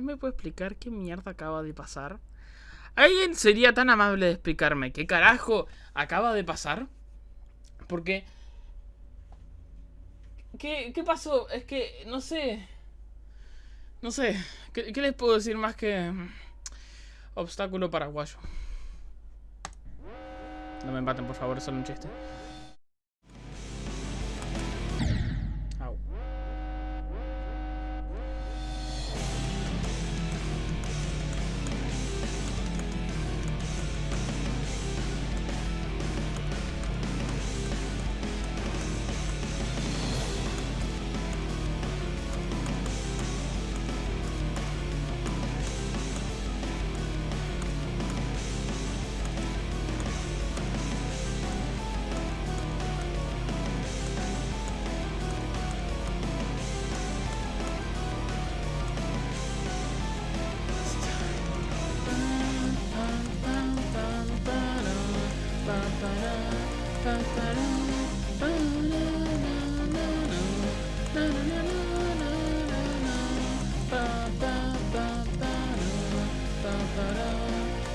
¿Alguien me puede explicar qué mierda acaba de pasar? ¿Alguien sería tan amable de explicarme qué carajo acaba de pasar? Porque... ¿Qué, qué pasó? Es que, no sé... No sé, ¿qué, ¿qué les puedo decir más que... Obstáculo paraguayo? No me empaten, por favor, es solo un chiste.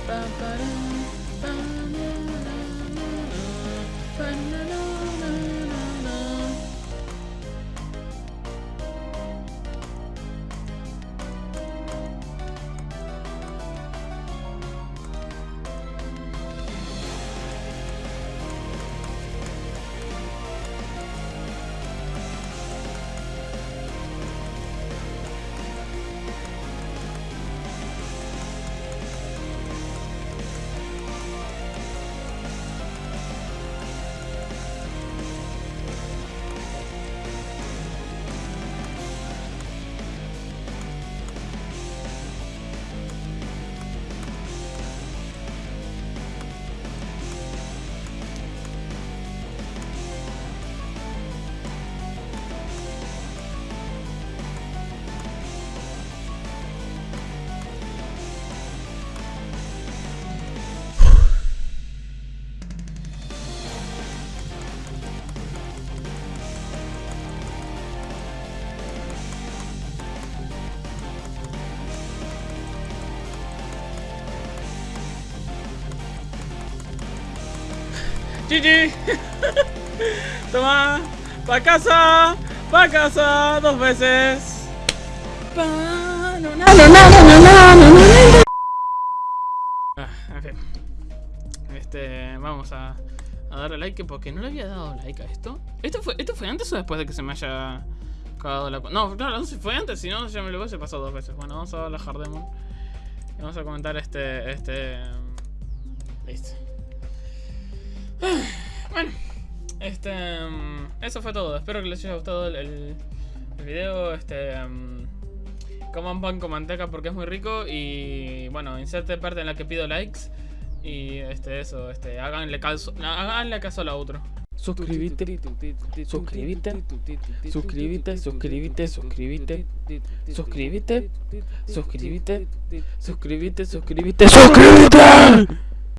Ba-ba-da, ba-na-na-na-na, ba-na-na-na. GG. Toma. Pa' casa. Pa' casa. Dos veces. Ah, en. Este, vamos a, a darle like porque no le había dado like a esto. ¿Esto fue, esto fue antes o después de que se me haya cagado la No, claro, no si fue antes, si no ya me lo hubiese pasado dos veces. Bueno, vamos a darle a Hardemon. Y vamos a comentar este, este... Listo. Bueno, este, um, eso fue todo. Espero que les haya gustado el, el, video. Este, um, coman pan con manteca porque es muy rico y bueno, inserte parte en la que pido likes y este, eso, este, háganle caso, háganle caso a la otro. Suscríbete, suscríbete, suscríbete, suscríbete, suscríbete, suscríbete, suscríbete, suscríbete, suscríbete, suscríbete.